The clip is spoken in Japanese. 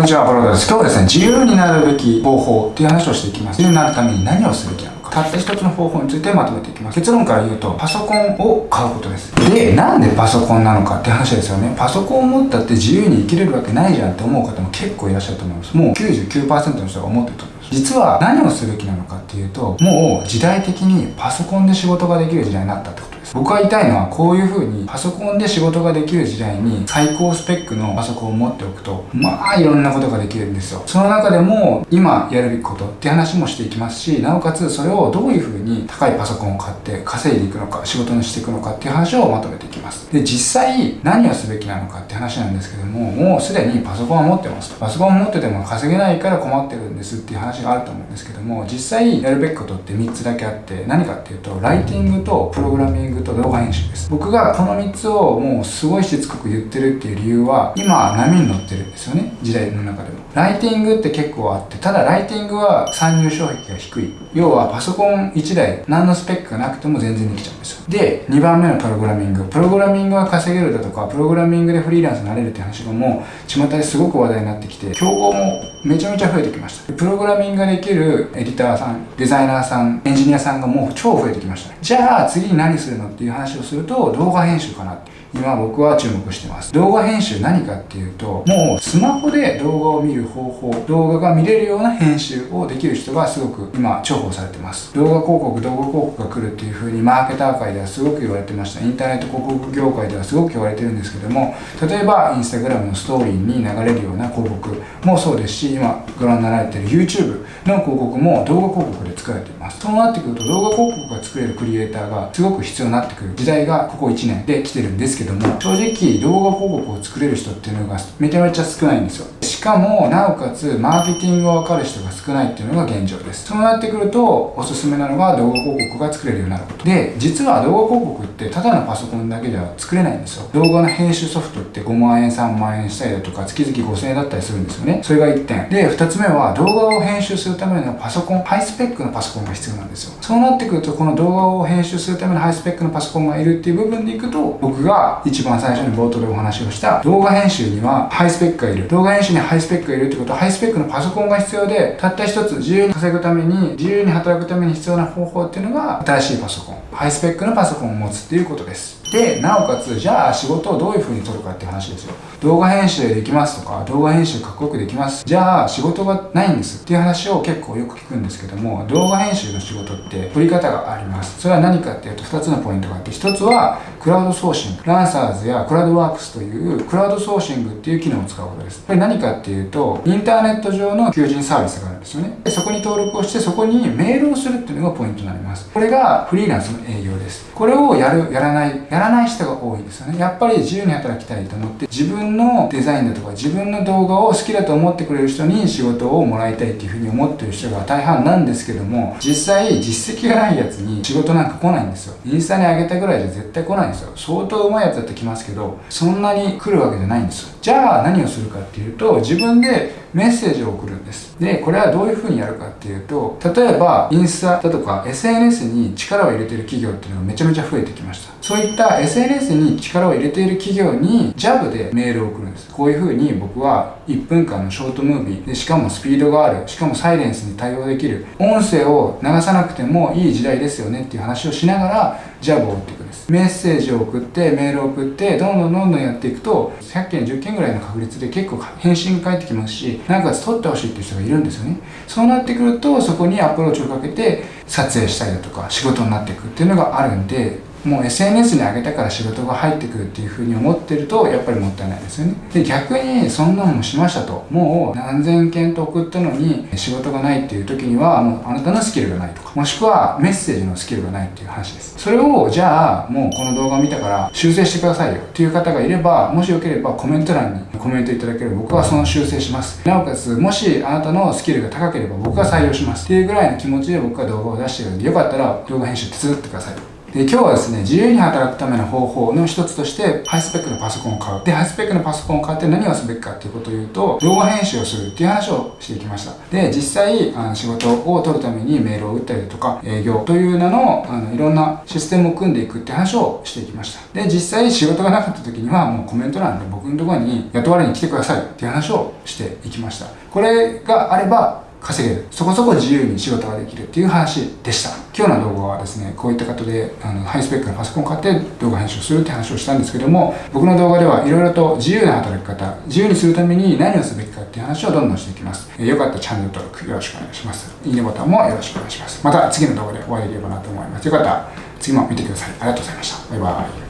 こんにちは、アロードです。今日はですね、自由になるべき方法っていう話をしていきます。自由になるために何をすべきなのか。たった一つの方法についてまとめていきます。結論から言うと、パソコンを買うことです。で、なんでパソコンなのかって話ですよね。パソコンを持ったって自由に生きれるわけないじゃんって思う方も結構いらっしゃると思います。もう99%の人が思ってると思います。実は何をすべきなのかっていうと、もう時代的にパソコンで仕事ができる時代になったってこと。僕が言いたいのはこういう風にパソコンで仕事ができる時代に最高スペックのパソコンを持っておくと、まあいろんなことができるんですよ。その中でも今やるべきことって話もしていきますし、なおかつそれをどういう風に高いパソコンを買って稼いでいくのか、仕事にしていくのかっていう話をまとめていきます。で、実際何をすべきなのかって話なんですけども、もうすでにパソコンを持ってます。パソコン持ってても稼げないから困ってるんですっていう話があると思うんですけども、実際やるべきことって3つだけあって、何かっていうと、ライティングとプログラミングと動画編集です。僕がこの3つをもうすごいしつこく言ってるっていう理由は今波に乗ってるんですよね。時代の中でも。ライティングって結構あってただライティングは参入障壁が低い。要はパソコン1台何のスペックがなくても全然できちゃうんですよ。で2番目のプログラミング。プログラミングが稼げるだとかプログラミングでフリーランスになれるって話がもう巷ですごく話題になってきて競合もめちゃめちゃ増えてきました。プログラミングができるエディターさんデザイナーさんエンジニアさんがもう超増えてきました。じゃあ次に何するのっていう話をすると動画編集かなって。今僕は注目してます。動画編集何かっていうともうスマホで動画を見る方法動画が見れるような編集をできる人がすごく今重宝されてます。動画広告動画広告が来るっていう風にマーケター界ではすごく言われてました。インターネット広告業界ではすごく言われてるんですけども例えばインスタグラムのストーリーに流れるような広告もそうですし今ご覧になられてる YouTube の広告も動画広告で作られています。そうなってくると動画広告が作れるクリエイターがすごく必要になってくる時代がここ1年で来てるんですけどけども正直動画広告を作れる人っていうのがめちゃめちゃ少ないんですよ。しかもなおかつマーケティングが分かる人が少ないっていうのが現状です。そうなってくるとおすすめなのが動画広告が作れるようになること。で実は動画広告ってただのパソコンだけでは作れないんですよ。動画の編集ソフトって5万円3万円したりだとか月々5000円だったりするんですよね。それが1点。で2つ目は動画を編集するためのパソコンハイスペックのパソコンが必要なんですよ。そうなってくるとこの動画を編集するためのハイスペックのパソコンがいるっていう部分でいくと僕が一番最初に冒頭でお話をした動画編集にはハイスペックがいる。動画編集にハイスペックがいるってことはハイスペックのパソコンが必要でたった一つ自由に稼ぐために自由に働くために必要な方法っていうのが新しいパソコン。ハイスペックのパソコンを持つっていうことです。でなおかつじゃあ仕事をどういう風に取るかっていう話ですよ。動画編集できますとか動画編集かっこよくできます。じゃあ仕事がないんです。っていう話を結構よく聞くんですけども動画編集の仕事って取り方があります。それは何かっていうと2つのポイントがあって1つはクラウドソーシング。ランサーズやクラウドワークスというクラウドソーシングっていう機能を使うことです。これ何かっていうとインターネット上の求人サービスがあるんですよね。でそこに登録をしてそこにメールをするっていうのがポイントになります。これがフリーランスの営業です。これをやるやらないやらない人が多いですよね。やっぱり自由に働きたいと思って自分のデザインだとか自分の動画を好きだと思ってくれる人に仕事をもらいたいっていうふうに思ってる人が大半なんですけども実際実績がないやつに仕事なんか来ないんですよ。インスタに上げたぐらいじゃ絶対来ないんですよ。相当上手いやつだって来ますけどそんなに来るわけじゃないんですよ。じゃあ何をするかっていうと自分でメッセージを送るんです。でこれはどういうふうにやるかっていうと例えばインスタだとか SNS に力を入れてる企業っていうのがめちゃめちゃ増えてきました。そういった SNS に力を入れている企業にジャブでメールを送るんです。こういうふうに僕は1分間のショートムービー。でしかもスピードがある。しかもサイレンスに対応できる。音声を流さなくてもいい時代ですよね。っていう話をしながらジャブを打っていくんです。メッセージを送ってメールを送ってどんどんどんどんやっていくと100件10件ぐらいの確率で結構返信が返ってきますしなおかつ撮ってほしいっていう人がいるんですよね。そうなってくるとそこにアプローチをかけて撮影したりだとか仕事になっていくっていうのがあるんでもう SNS に上げたから仕事が入ってくるっていうふうに思ってるとやっぱりもったいないですよね。で逆にそんなのもしましたと。もう何千件と送ったのに仕事がないっていう時にはもうあなたのスキルがないとかもしくはメッセージのスキルがないっていう話です。それをじゃあもうこの動画を見たから修正してくださいよっていう方がいればもしよければコメント欄にコメントいただければ僕はその修正します。なおかつもしあなたのスキルが高ければ僕が採用します。っていうぐらいの気持ちで僕は動画を出してるんでよかったら動画編集手伝ってくださいで、今日はですね、自由に働くための方法の一つとして、ハイスペックのパソコンを買う。で、ハイスペックのパソコンを買って何をすべきかっていうことを言うと、動画編集をするっていう話をしていきました。で、実際、あの仕事を取るためにメールを打ったりとか、営業という名の、あの、いろんなシステムを組んでいくって話をしていきました。で、実際仕事がなかった時には、もうコメント欄で僕のところに雇われに来てくださいっていう話をしていきました。これがあれば、稼げる。そこそこ自由に仕事ができるっていう話でした。今日の動画はですねこういった方であのハイスペックなパソコンを買って動画編集するって話をしたんですけども僕の動画ではいろいろと自由な働き方自由にするために何をすべきかっていう話をどんどんしていきます。よかったらチャンネル登録よろしくお願いします。いいねボタンもよろしくお願いします。また次の動画でお会いできればなと思います。よかったら次も見てください。ありがとうございました。バイバイ。